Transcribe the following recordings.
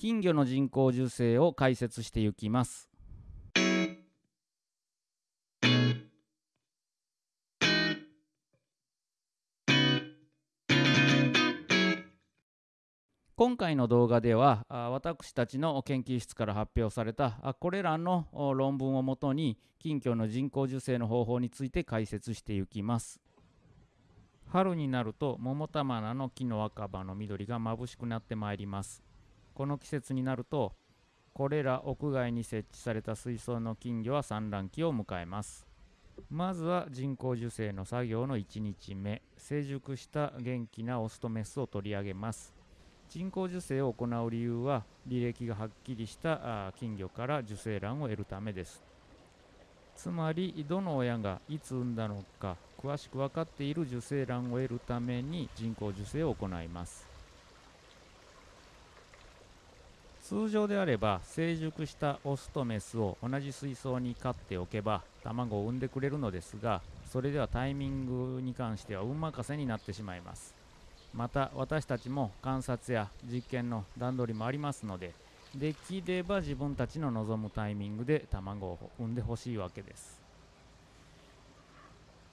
金魚の人工授精を解説していきます。今回の動画では私たちの研究室から発表されたこれらの論文をもとに金魚の人工授精の方法について解説していきます。春になると桃玉菜の木の若葉の緑が眩しくなってまいります。この季節になるとこれら屋外に設置された水槽の金魚は産卵期を迎えます。まずは人工授精の作業の1日目。成熟した元気なオスとメスを取り上げます。人工授精を行う理由は履歴がはっきりした金魚から受精卵を得るためです。つまりどの親がいつ産んだのか詳しく分かっている受精卵を得るために人工授精を行います。通常であれば成熟したオスとメスを同じ水槽に飼っておけば卵を産んでくれるのですがそれではタイミングに関しては運任せになってしまいます。また私たちも観察や実験の段取りもありますのでできれば自分たちの望むタイミングで卵を産んでほしいわけです。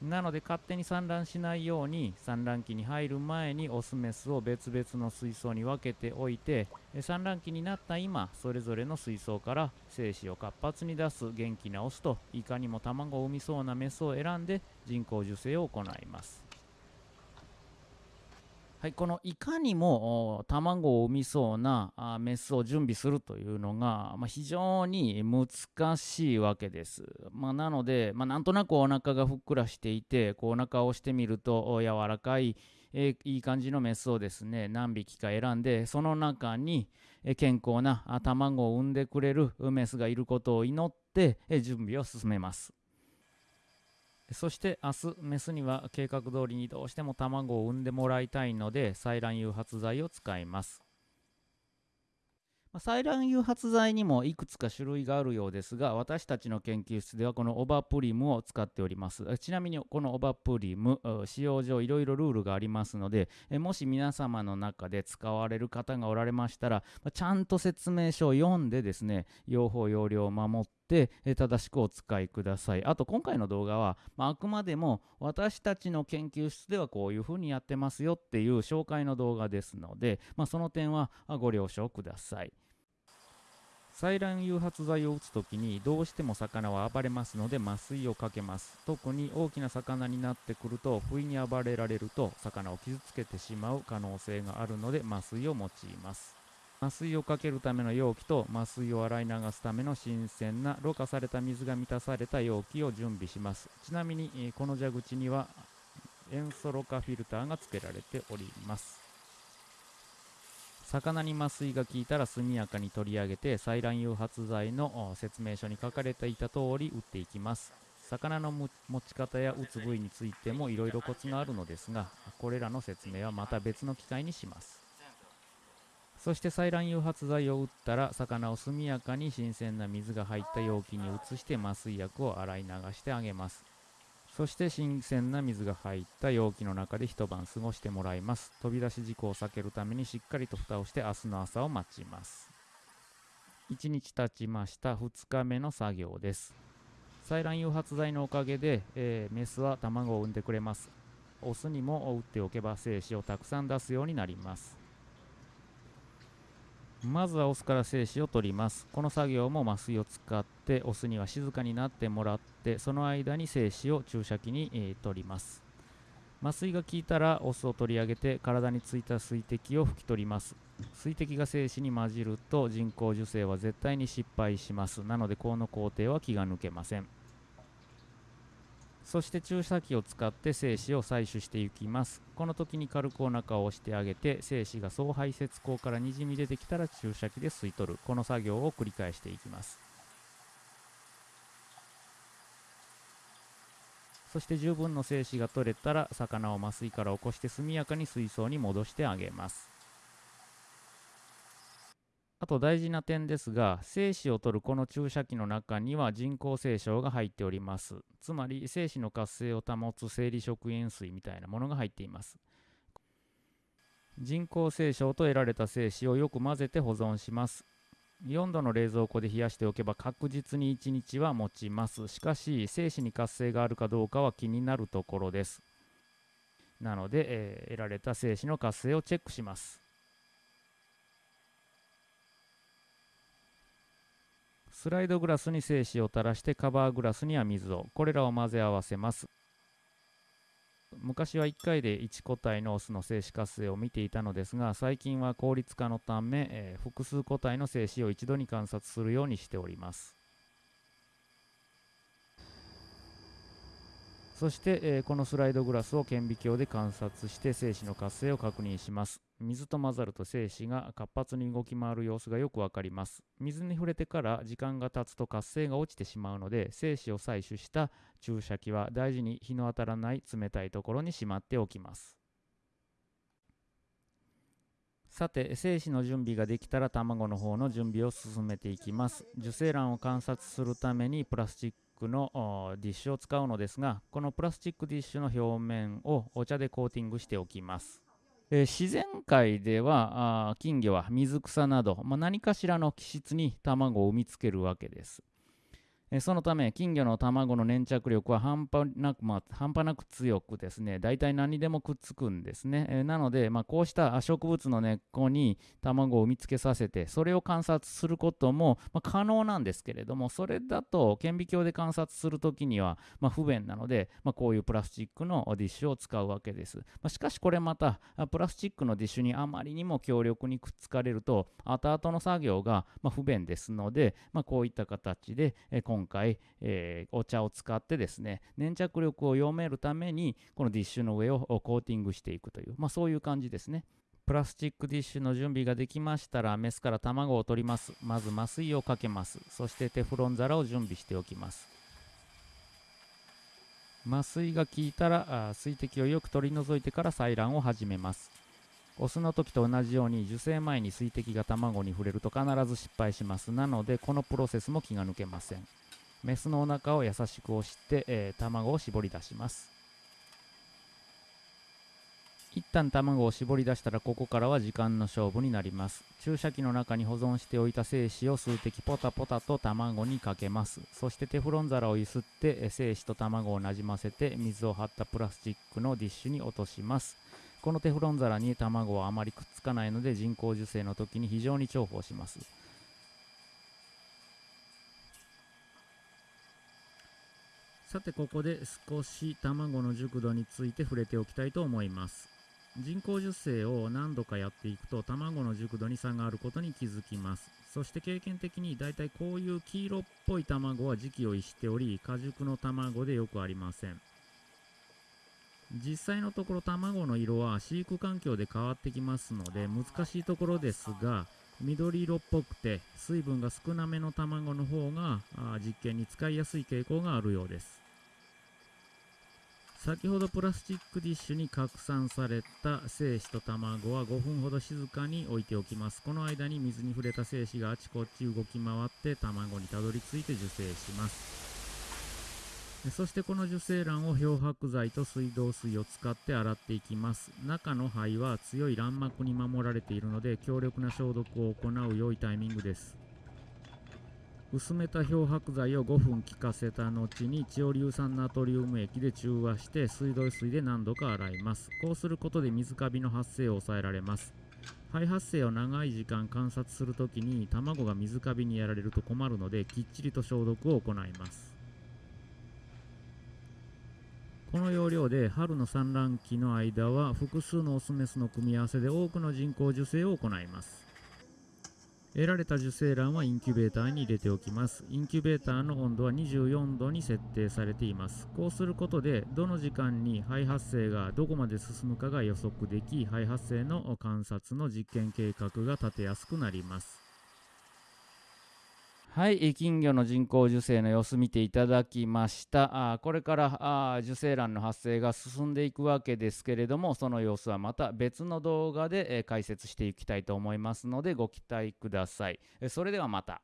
なので勝手に産卵しないように産卵期に入る前にオスメスを別々の水槽に分けておいて産卵期になった今それぞれの水槽から精子を活発に出す元気なオスといかにも卵を産みそうなメスを選んで人工授精を行います。はい、このいかにも卵を産みそうなメスを準備するというのが、まあ、非常に難しいわけです。まあ、なので、まあ、なんとなくお腹がふっくらしていてこうお腹を押してみると柔らかい、えー、いい感じのメスをですね何匹か選んでその中に健康な卵を産んでくれるメスがいることを祈って準備を進めます。そして明日メスには計画通りにどうしても卵を産んでもらいたいので採卵誘発剤を使います。採卵誘発剤にもいくつか種類があるようですが私たちの研究室ではこのオバプリムを使っております。ちなみにこのオバプリム使用上いろいろルールがありますのでもし皆様の中で使われる方がおられましたらちゃんと説明書を読んでですね用法用量を守って正しくお使いください。あと今回の動画は、まあ、くまでも私たちの研究室ではこういうふうにやってますよっていう紹介の動画ですので、まあ、その点はご了承ください。採卵誘発剤を打つときにどうしても魚は暴れますので麻酔をかけます。特に大きな魚になってくると不意に暴れられると魚を傷つけてしまう可能性があるので麻酔を用います。麻酔をかけるための容器と麻酔を洗い流すための新鮮なろ過された水が満たされた容器を準備します。ちなみにこの蛇口には塩素ろ過フィルターが付けられております。魚に麻酔が効いたら速やかに取り上げて採卵誘発剤の説明書に書かれていた通り打っていきます。魚の持ち方や打つ部位についてもいろいろコツがあるのですがこれらの説明はまた別の機会にします。そして採卵誘発剤を打ったら魚を速やかに新鮮な水が入った容器に移して麻酔薬を洗い流してあげます。そして新鮮な水が入った容器の中で一晩過ごしてもらいます。飛び出し事故を避けるためにしっかりと蓋をして明日の朝を待ちます。1日経ちました。2日目の作業です。採卵誘発剤のおかげで、えー、メスは卵を産んでくれます。オスにも打っておけば精子をたくさん出すようになります。まずはオスから精子を取ります。この作業も麻酔を使ってオスには静かになってもらってその間に精子を注射器に、えー、取ります。麻酔が効いたらオスを取り上げて体についた水滴を拭き取ります。水滴が精子に混じると人工授精は絶対に失敗します。なのでこの工程は気が抜けません。そして注射器を使って精子を採取していきます。この時に軽くお腹を押してあげて精子が総排泄口からにじみ出てきたら注射器で吸い取る。この作業を繰り返していきます。そして十分の精子が取れたら魚を麻酔から起こして速やかに水槽に戻してあげます。あと大事な点ですが、精子を取るこの注射器の中には人工精子が入っております。つまり精子の活性を保つ生理食塩水みたいなものが入っています。人工精子と得られた精子をよく混ぜて保存します4度の冷蔵庫で冷やしておけば確実に1日は持ちますしかし精子に活性があるかどうかは気になるところですなので、えー、得られた精子の活性をチェックしますスライドグラスに精子を垂らしてカバーグラスには水を。これらを混ぜ合わせます。昔は1回で1個体のオスの精子活性を見ていたのですが最近は効率化のため、えー、複数個体の精子を一度に観察するようにしております。そして、えー、このスライドグラスを顕微鏡で観察して精子の活性を確認します。水と混ざると精子が活発に動き回る様子がよくわかります。水に触れてから時間が経つと活性が落ちてしまうので精子を採取した注射器は大事に日の当たらない冷たいところにしまっておきます。さて精子の準備ができたら卵の方の準備を進めていきます。受精卵を観察するためにプラスチックのディッシュを使うのですがこのプラスチックディッシュの表面をお茶でコーティングしておきます、えー、自然界では金魚は水草など、まあ、何かしらの気質に卵を産みつけるわけです。えそのため金魚の卵の粘着力は半端なく、まあ、半端なく強くですね大体何でもくっつくんですね、えなので、まあ、こうした植物の根っこに卵を産みつけさせてそれを観察することも、まあ、可能なんですけれどもそれだと顕微鏡で観察するときには、ま不便なので、まこういうプラスチックのディッシュを使うわけです、ましかしこれまたプラスチックのディッシュにあまりにも強力にくっつかれると後々の作業が、ま不便ですので、まこういった形で、え今回、えー、お茶を使ってですね粘着力を読めるためにこのディッシュの上をコーティングしていくという、まあ、そういう感じですね。プラスチックディッシュの準備ができましたらメスから卵を取ります。まず麻酔をかけます。そしてテフロン皿を準備しておきます。麻酔が効いたら水滴をよく取り除いてから採卵を始めます。オスの時と同じように受精前に水滴が卵に触れると必ず失敗します。なのでこのプロセスも気が抜けません。メスのお腹を優しく押して、えー、卵を絞り出します。一旦卵を絞り出したらここからは時間の勝負になります。注射器の中に保存しておいた精子を数滴ポタポタと卵にかけます。そしてテフロン皿をゆすって精子と卵をなじませて水を張ったプラスチックのディッシュに落とします。このテフロン皿に卵はあまりくっつかないので人工授精の時に非常に重宝します。さてここで少し卵の熟度について触れておきたいと思います。人工授精を何度かやっていくと卵の熟度に差があることに気づきます。そして経験的にだいたいこういう黄色っぽい卵は時期を逸しており果熟の卵でよくありません。実際のところ卵の色は飼育環境で変わってきますので難しいところですが緑色っぽくて水分が少なめの卵の方が実験に使いやすい傾向があるようです。先ほどプラスチックディッシュに拡散された精子と卵は5分ほど静かに置いておきます。この間に水に触れた精子があちこち動き回って卵にたどり着いて受精します。そしてこの受精卵を漂白剤と水道水を使って洗っていきます。中の肺は強い卵膜に守られているので強力な消毒を行う良いタイミングです。薄めた漂白剤を5分効かせた後にチオ硫酸ナトリウム液で中和して水道水で何度か洗います。こうすることで水カビの発生を抑えられます。肺発生を長い時間観察するときに卵が水カビにやられると困るのできっちりと消毒を行います。この要領で春の産卵期の間は複数のオスメスの組み合わせで多くの人工授精を行います。得られた受精卵はインキュベーターに入れておきます。インキュベーターの温度は24度に設定されています。こうすることでどの時間に肺発生がどこまで進むかが予測でき肺発生の観察の実験計画が立てやすくなります。はい、金魚の人工授精の様子見ていただきました。あこれからあ受精卵の発生が進んでいくわけですけれども、その様子はまた別の動画で、え解説していきたいと思いますので、ご期待ください。えそれではまた。